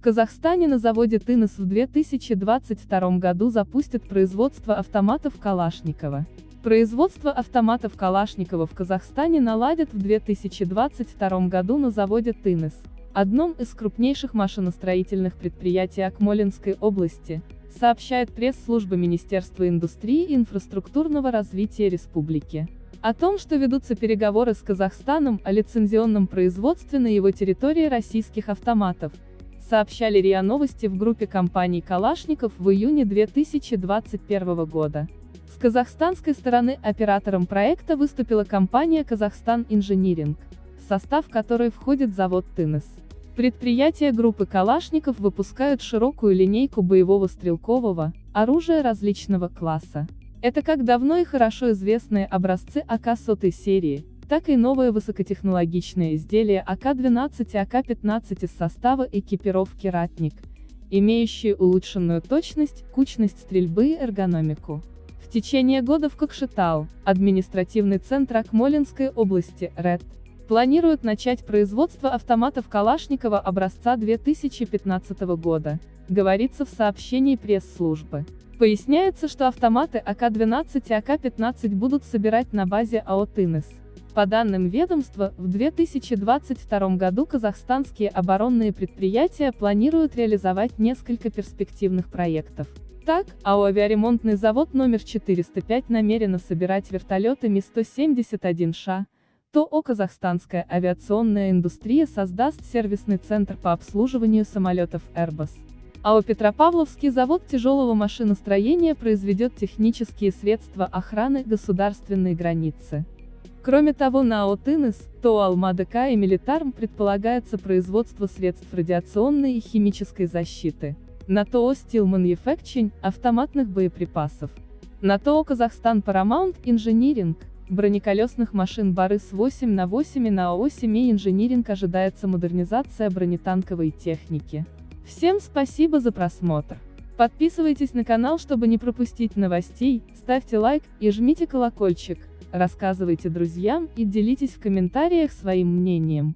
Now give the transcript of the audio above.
В Казахстане на заводе «Тынос» в 2022 году запустят производство автоматов Калашникова. Производство автоматов Калашникова в Казахстане наладят в 2022 году на заводе «Тынос», одном из крупнейших машиностроительных предприятий Акмолинской области, сообщает пресс-служба Министерства индустрии и инфраструктурного развития республики. О том, что ведутся переговоры с Казахстаном о лицензионном производстве на его территории российских автоматов, сообщали РИА Новости в группе компаний «Калашников» в июне 2021 года. С казахстанской стороны оператором проекта выступила компания «Казахстан Инжиниринг», в состав которой входит завод «Тынес». Предприятия группы «Калашников» выпускают широкую линейку боевого стрелкового оружия различного класса. Это как давно и хорошо известные образцы АК-100 серии, так и новые высокотехнологичные изделия АК-12 и АК-15 из состава экипировки «Ратник», имеющие улучшенную точность, кучность стрельбы и эргономику. В течение года в Кокшетау, административный центр Акмолинской области, РЭД, планируют начать производство автоматов Калашникова образца 2015 года, говорится в сообщении пресс-службы. Поясняется, что автоматы АК-12 и АК-15 будут собирать на базе АО «Тынес». По данным ведомства, в 2022 году казахстанские оборонные предприятия планируют реализовать несколько перспективных проектов. Так, АО «Авиаремонтный завод номер 405» намерено собирать вертолеты Ми-171Ш, то О казахстанская авиационная индустрия создаст сервисный центр по обслуживанию самолетов Airbus. АО Петропавловский завод тяжелого машиностроения произведет технические средства охраны государственной границы. Кроме того на АО Тынес, ТО Алмадк и Милитарм предполагается производство средств радиационной и химической защиты. На ТО Steel Manufacturing – автоматных боеприпасов. На ТО Казахстан Paramount Engineering – бронеколесных машин Барыс-8 на 8 и на АО Семей Инжиниринг ожидается модернизация бронетанковой техники. Всем спасибо за просмотр. Подписывайтесь на канал, чтобы не пропустить новостей, ставьте лайк и жмите колокольчик, рассказывайте друзьям и делитесь в комментариях своим мнением.